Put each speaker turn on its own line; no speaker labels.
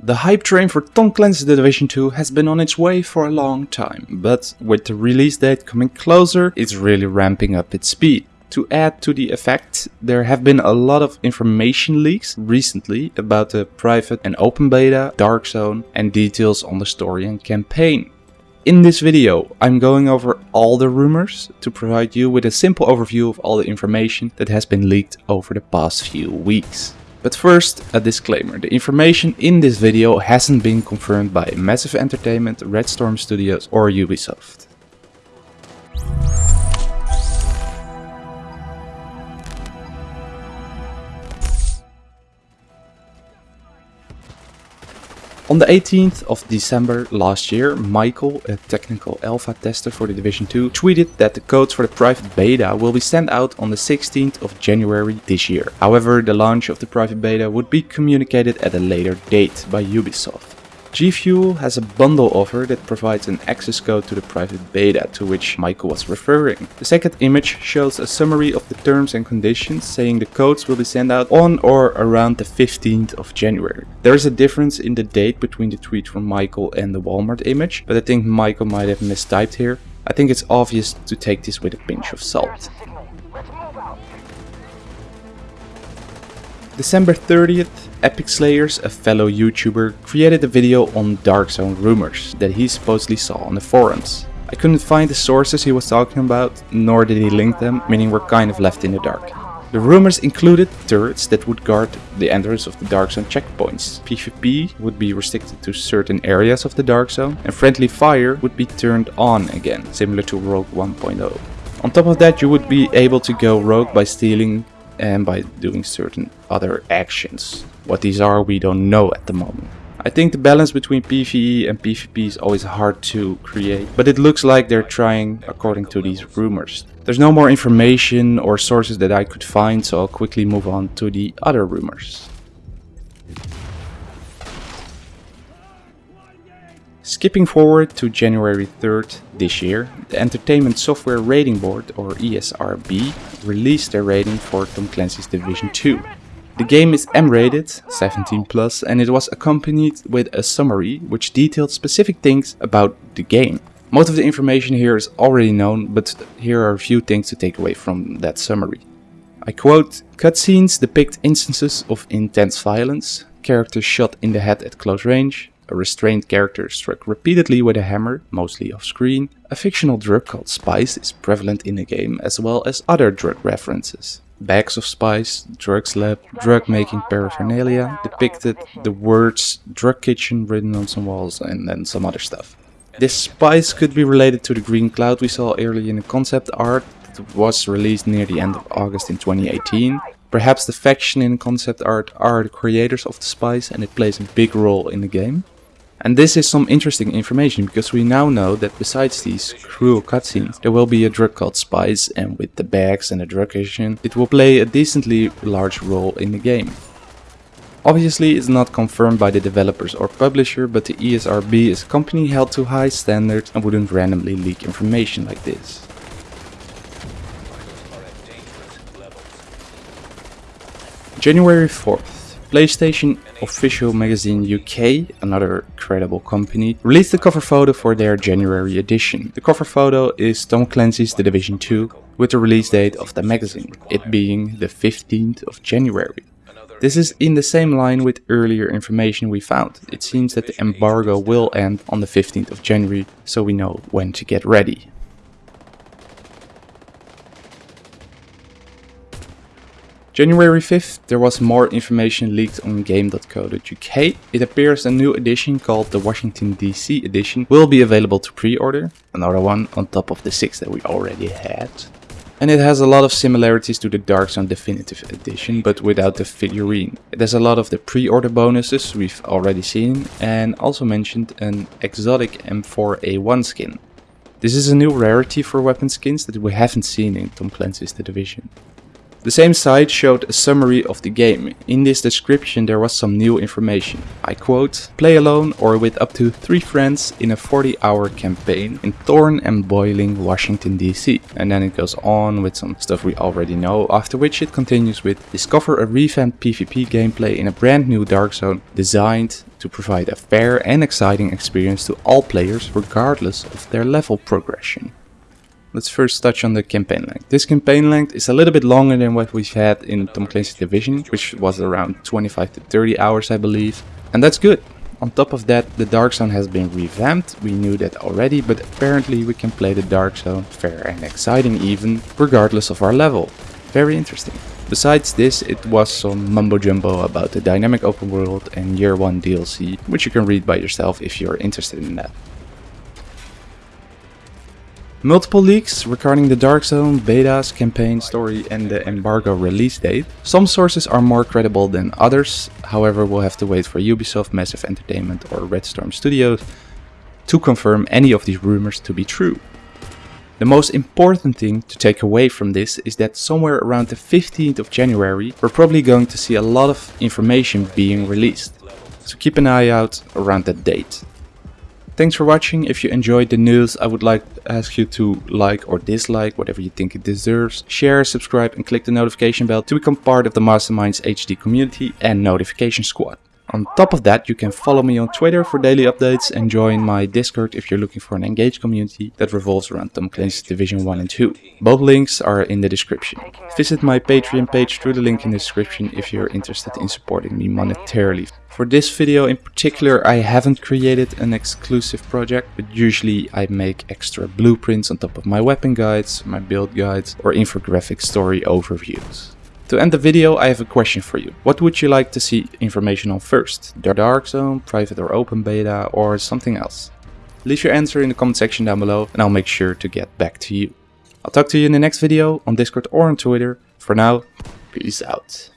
The hype train for Tom Clancy's The Division 2 has been on its way for a long time, but with the release date coming closer, it's really ramping up its speed. To add to the effect, there have been a lot of information leaks recently about the private and open beta, Dark Zone and details on the story and campaign. In this video, I'm going over all the rumors to provide you with a simple overview of all the information that has been leaked over the past few weeks. But first, a disclaimer. The information in this video hasn't been confirmed by Massive Entertainment, Red Storm Studios or Ubisoft. On the 18th of December last year, Michael, a technical alpha tester for the Division 2, tweeted that the codes for the private beta will be sent out on the 16th of January this year. However, the launch of the private beta would be communicated at a later date by Ubisoft. G Fuel has a bundle offer that provides an access code to the private beta to which Michael was referring. The second image shows a summary of the terms and conditions saying the codes will be sent out on or around the 15th of January. There is a difference in the date between the tweet from Michael and the Walmart image, but I think Michael might have mistyped here. I think it's obvious to take this with a pinch of salt. December 30th, Epic Slayers, a fellow YouTuber, created a video on Dark Zone rumors that he supposedly saw on the forums. I couldn't find the sources he was talking about, nor did he link them, meaning we're kind of left in the dark. The rumors included turrets that would guard the entrance of the Dark Zone checkpoints. PvP would be restricted to certain areas of the Dark Zone, and friendly fire would be turned on again, similar to Rogue 1.0. On top of that, you would be able to go rogue by stealing and by doing certain other actions. What these are we don't know at the moment. I think the balance between PvE and PvP is always hard to create, but it looks like they're trying according to these rumors. There's no more information or sources that I could find, so I'll quickly move on to the other rumors. Skipping forward to January 3rd this year, the Entertainment Software Rating Board, or ESRB, released their rating for Tom Clancy's Division 2. The game is M-rated, 17 plus, and it was accompanied with a summary which detailed specific things about the game. Most of the information here is already known, but here are a few things to take away from that summary. I quote, cutscenes depict instances of intense violence, characters shot in the head at close range, a restrained character struck repeatedly with a hammer, mostly off screen. A fictional drug called Spice is prevalent in the game as well as other drug references. Bags of spice, drugs lab, drug making paraphernalia depicted the words drug kitchen written on some walls and then some other stuff. This spice could be related to the green cloud we saw earlier in the concept art that was released near the end of August in 2018 Perhaps the faction in concept art are the creators of the spice and it plays a big role in the game. And this is some interesting information because we now know that besides these cruel cutscenes, there will be a drug called Spice and with the bags and the drug kitchen, it will play a decently large role in the game. Obviously it's not confirmed by the developers or publisher, but the ESRB is a company held to high standards and wouldn't randomly leak information like this. January 4th. PlayStation Official Magazine UK, another credible company, released the cover photo for their January edition. The cover photo is Tom Clancy's The Division 2 with the release date of the magazine, it being the 15th of January. This is in the same line with earlier information we found. It seems that the embargo will end on the 15th of January, so we know when to get ready. January 5th, there was more information leaked on game.co.uk. It appears a new edition called the Washington DC edition will be available to pre-order, another one on top of the six that we already had. And it has a lot of similarities to the Dark Zone Definitive Edition, but without the figurine. It has a lot of the pre-order bonuses we've already seen, and also mentioned an exotic M4A1 skin. This is a new rarity for weapon skins that we haven't seen in Tom Clancy's The Division. The same site showed a summary of the game. In this description there was some new information. I quote, play alone or with up to 3 friends in a 40 hour campaign in Thorn and Boiling, Washington DC. And then it goes on with some stuff we already know, after which it continues with discover a revamped PvP gameplay in a brand new Dark Zone designed to provide a fair and exciting experience to all players regardless of their level progression. Let's first touch on the campaign length. This campaign length is a little bit longer than what we've had in Tom Clancy's Division, which was around 25 to 30 hours I believe. And that's good. On top of that, the Dark Zone has been revamped, we knew that already, but apparently we can play the Dark Zone fair and exciting even, regardless of our level. Very interesting. Besides this, it was some mumbo jumbo about the dynamic open world and year 1 DLC, which you can read by yourself if you're interested in that. Multiple leaks regarding the Dark Zone, betas, campaign story and the embargo release date. Some sources are more credible than others, however we'll have to wait for Ubisoft, Massive Entertainment or Red Storm Studios to confirm any of these rumors to be true. The most important thing to take away from this is that somewhere around the 15th of January we're probably going to see a lot of information being released. So keep an eye out around that date. Thanks for watching. If you enjoyed the news, I would like to ask you to like or dislike, whatever you think it deserves. Share, subscribe and click the notification bell to become part of the Masterminds HD community and notification squad. On top of that, you can follow me on Twitter for daily updates and join my Discord if you're looking for an engaged community that revolves around Tom Clancy's Division 1 and 2. Both links are in the description. Visit my Patreon page through the link in the description if you're interested in supporting me monetarily. For this video in particular, I haven't created an exclusive project, but usually I make extra blueprints on top of my weapon guides, my build guides, or infographic story overviews. To end the video, I have a question for you. What would you like to see information on first? The Dark Zone, private or open beta, or something else? Leave your answer in the comment section down below and I'll make sure to get back to you. I'll talk to you in the next video on Discord or on Twitter. For now, peace out.